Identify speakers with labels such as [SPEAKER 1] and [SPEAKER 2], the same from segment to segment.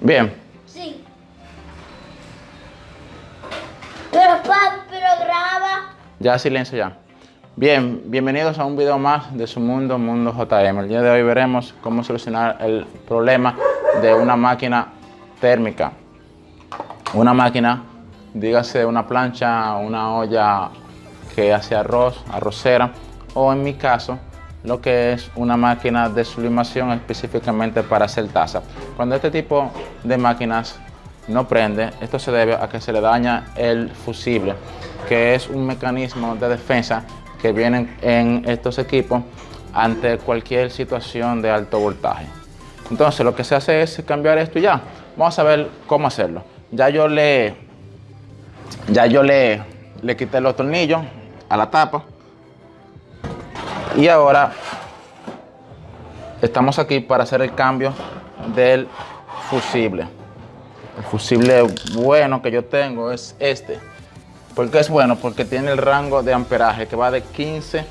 [SPEAKER 1] Bien.
[SPEAKER 2] Sí. Pero pero graba.
[SPEAKER 1] Ya silencio ya. Bien, bienvenidos a un video más de su mundo, Mundo JM. El día de hoy veremos cómo solucionar el problema de una máquina térmica. Una máquina, dígase una plancha, una olla que hace arroz, arrocera, o en mi caso, lo que es una máquina de sublimación específicamente para hacer taza. Cuando este tipo de máquinas no prende, esto se debe a que se le daña el fusible, que es un mecanismo de defensa que vienen en estos equipos ante cualquier situación de alto voltaje. Entonces lo que se hace es cambiar esto y ya. Vamos a ver cómo hacerlo. Ya yo le, ya yo le, le quité los tornillos a la tapa. Y ahora estamos aquí para hacer el cambio del fusible. El fusible bueno que yo tengo es este. ¿Por qué es bueno? Porque tiene el rango de amperaje que va de 15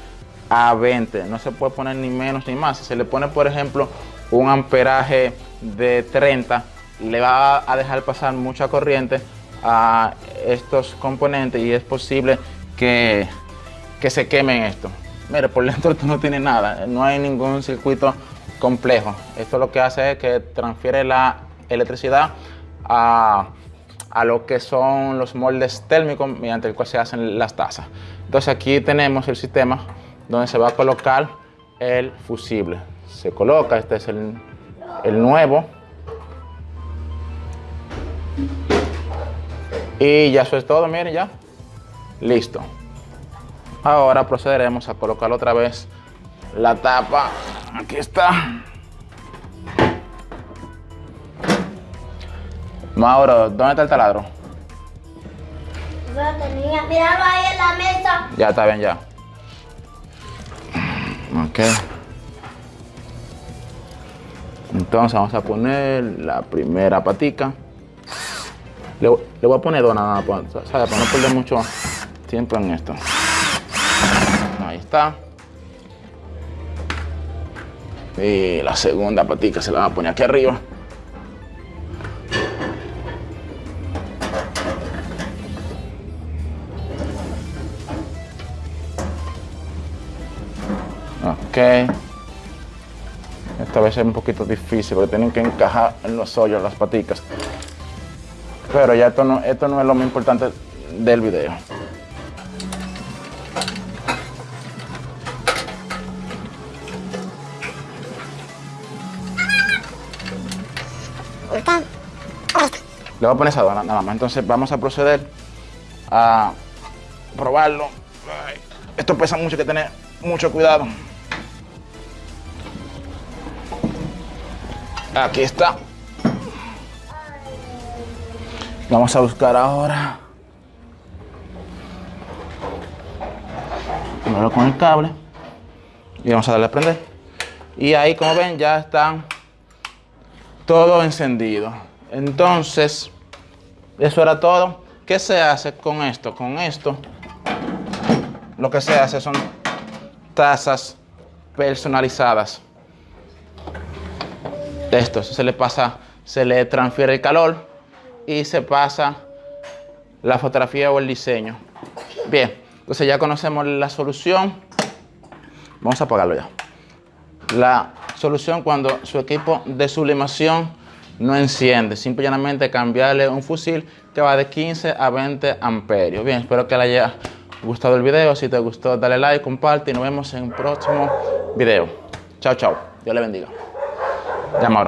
[SPEAKER 1] a 20. No se puede poner ni menos ni más. Si se le pone, por ejemplo, un amperaje de 30, le va a dejar pasar mucha corriente a estos componentes y es posible que, que se quemen esto. Mire, por dentro esto no tiene nada, no hay ningún circuito complejo. Esto lo que hace es que transfiere la electricidad a, a lo que son los moldes térmicos mediante el cual se hacen las tazas. Entonces aquí tenemos el sistema donde se va a colocar el fusible. Se coloca, este es el, el nuevo. Y ya eso es todo, miren ya. Listo. Ahora procederemos a colocar otra vez la tapa. Aquí está. Mauro, ¿dónde está el taladro?
[SPEAKER 2] Yo lo tenía. Míralo ahí en la mesa.
[SPEAKER 1] Ya está bien, ya. Ok. Entonces vamos a poner la primera patica. Le, le voy a poner dos nada más, ¿sabes? Para no perder mucho tiempo en esto. Ahí está. Y la segunda patica se la vamos a poner aquí arriba. Ok. Esta vez es un poquito difícil porque tienen que encajar en los hoyos las paticas. Pero ya esto no, esto no es lo más importante del video. Le voy a poner esa dona nada más. Entonces vamos a proceder a probarlo. Esto pesa mucho, que tener mucho cuidado. Aquí está. Vamos a buscar ahora. Primero con el cable. Y vamos a darle a prender. Y ahí, como ven, ya están todo encendido. Entonces, eso era todo. ¿Qué se hace con esto? Con esto, lo que se hace son tazas personalizadas. Esto se le pasa, se le transfiere el calor y se pasa la fotografía o el diseño. Bien, entonces ya conocemos la solución. Vamos a apagarlo ya. La solución cuando su equipo de sublimación no enciende. Simplemente cambiarle un fusil que va de 15 a 20 amperios. Bien, espero que le haya gustado el video. Si te gustó, dale like, comparte y nos vemos en el próximo video. Chao, chao. Dios le bendiga. Llama ahora.